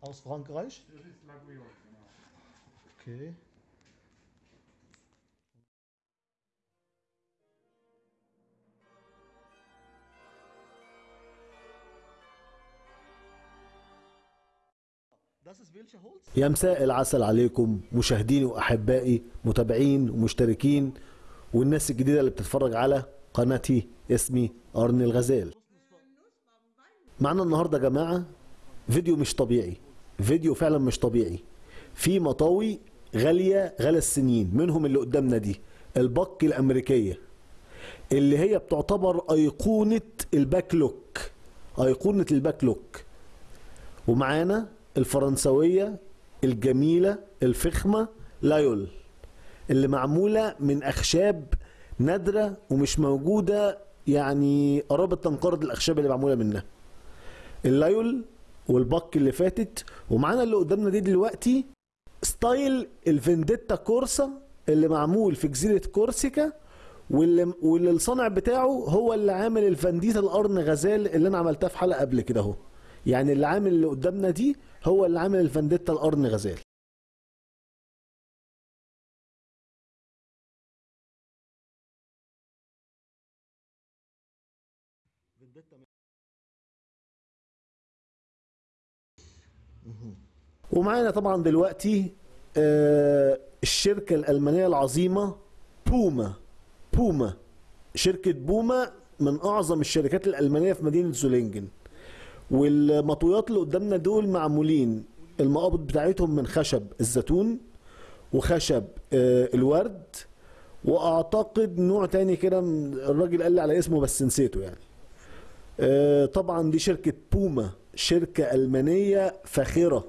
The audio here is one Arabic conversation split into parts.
Aus Frankreich? Das ist Laguiole, genau. Okay. يا مساء العسل عليكم مشاهديني وأحبائي متابعين ومشتركين والناس الجديدة اللي بتتفرج على قناتي اسمي أرني الغزال معنا النهارده يا جماعة فيديو مش طبيعي فيديو فعلا مش طبيعي. في مطاوي غالية غالى السنين منهم اللي قدامنا دي ال Buck الأمريكية اللي هي بتعتبر أيقونة ال back lock أيقونة ال back lock ومعانا الفرنسوية الجميلة الفخمة لايول اللي معمولة من أخشاب نادرة ومش موجودة يعني قرابة تنقرض الأخشاب اللي معمولة منها. ال Laguiole وال Buck اللي فاتت. ومعانا اللي قدامنا دي دلوقتي style ال Vendetta Corsa اللي معمول في جزيرة كورسيكا واللي, واللي الصانع بتاعه هو اللي عامل ال Vendetta القرن غزال اللي أنا عملتها في حلقة قبل كده أهو. يعني اللي عامل اللي قدامنا دي هو اللي عامل ال Vendetta القرن غزال. ومعانا طبعا دلوقتي آه، الشركة الألمانية العظيمة بوما. بوما. شركة بوما من أعظم الشركات الألمانية في مدينة زولينجن. والمطويات اللي قدامنا دول معمولين. المقابض بتاعتهم من خشب الزيتون وخشب آه، الورد. وأعتقد نوع تاني كده الراجل قال لي على اسمه بس نسيته يعني. آه، طبعا دي شركة بوما. شركة ألمانية فاخرة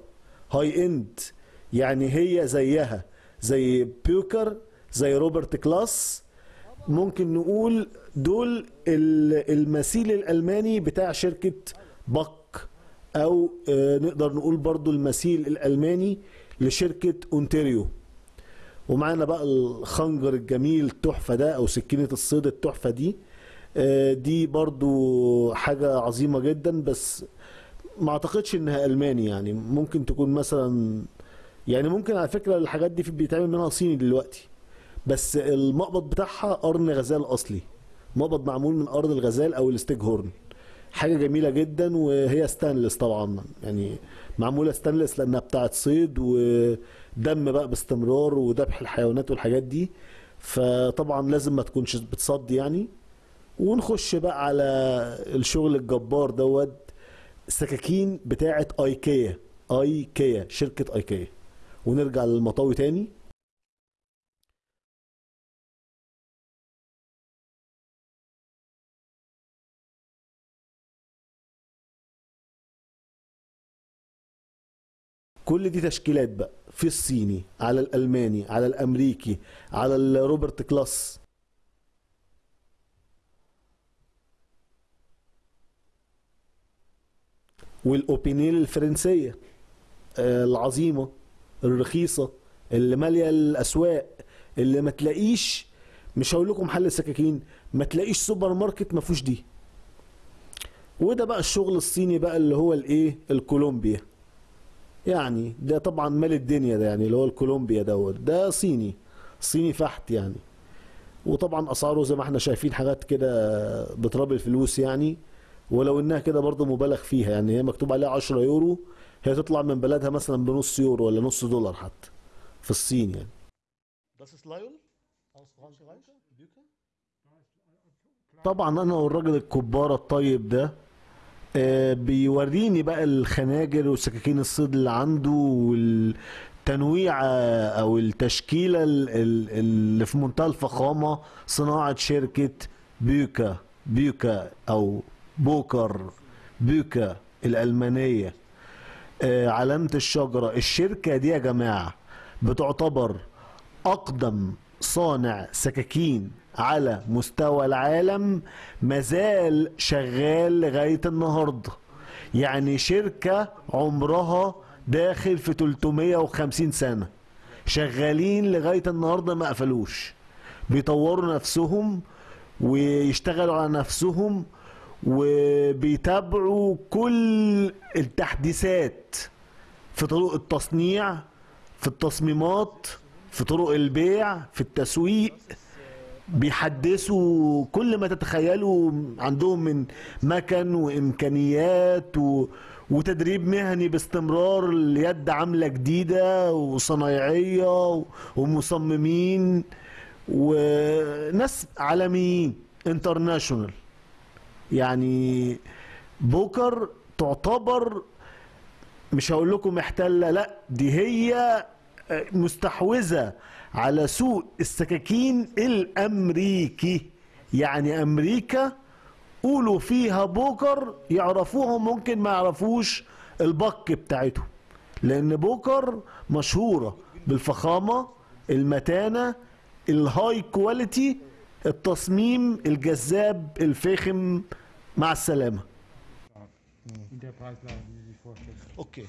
high end يعني هي زيها زي Böker زي Robert Klaas. ممكن نقول دول ال- المثيل الألماني بتاع شركة Buck أو آه، نقدر نقول برضو المثيل الألماني لشركة أونتاريو. ومعانا بقى الخنجر الجميل التحفة ده أو سكينة الصيد التحفة دي. آه، دي برضو حاجة عظيمة جدا بس ما اعتقدش انها ألماني يعني ممكن تكون مثلا يعني ممكن على فكرة الحاجات دي بيتعمل منها صيني دلوقتي بس المقبض بتاعها قرن غزال أصلي مقبض معمول من قرن الغزال أو ال stag horn. حاجة جميلة جدا وهي ستانلس طبعا يعني معمولة ستانلس لأنها بتاعت صيد ودم بقى باستمرار وذبح الحيوانات والحاجات دي. فطبعا لازم ما تكونش بتصدي يعني. ونخش بقى على الشغل الجبار دوت. السكاكين بتاعه ايكيا. ايكيا شركة ايكيا. ونرجع للمطاوي تاني. كل دي تشكيلات بقى في الصيني على الألماني على الأمريكي على ال Robert Klaas. وال Opinel الفرنسية آه، العظيمة الرخيصة اللي مالية الأسواق اللي ما تلاقيش مش هقول لكم محل سكاكين ما تلاقيش سوبر ماركت ما فيهوش دي. وده بقى الشغل الصيني بقى اللي هو الإيه؟ الكولومبيا. يعني ده طبعا مال الدنيا ده يعني اللي هو الكولومبيا دوت. ده صيني صيني فحت يعني. وطبعا أسعاره زي ما إحنا شايفين حاجات كده بتراب الفلوس يعني. ولو إنها كده برضه مبالغ فيها يعني هي مكتوب عليها 10 يورو هي تطلع من بلدها مثلا بنص يورو ولا نص دولار حتى في الصين يعني? طبعا أنا والراجل الكبارة الطيب ده آه، بيوريني بقى الخناجر وسكاكين الصيد اللي عنده والتنويعة أو التشكيلة ال- ال- اللي في منتهى الفخامة صناعة شركة بيوكا بيوكا أو بوكر بيوكا الألمانية آه، علامة الشجرة. الشركة دي يا جماعة بتعتبر أقدم صانع سكاكين على مستوى العالم مازال شغال لغاية النهاردة. يعني شركة عمرها داخل في 350 سنة. شغالين لغاية النهاردة ما قفلوش. بيطوروا نفسهم ويشتغلوا على نفسهم وبيتابعوا كل التحديثات في طرق التصنيع في التصميمات في طرق البيع في التسويق بيحدثوا كل ما تتخيلوا عندهم من مكن وإمكانيات و... وتدريب مهني باستمرار اليد عاملة جديدة وصنايعية. ومصممين وناس عالميين انترناشونال يعني Böker تعتبر مش هقول لكم محتله لا دي هي مستحوذة على سوق السكاكين الأمريكي. يعني أمريكا قولوا فيها Böker يعرفوهم ممكن ما يعرفوش ال Buck بتاعتهم. لأن Böker مشهورة بالفخامة المتانة ال high quality التصميم الجذاب الفاخم Marcelem. In der Preislage, die Sie sich vorstellen. Okay.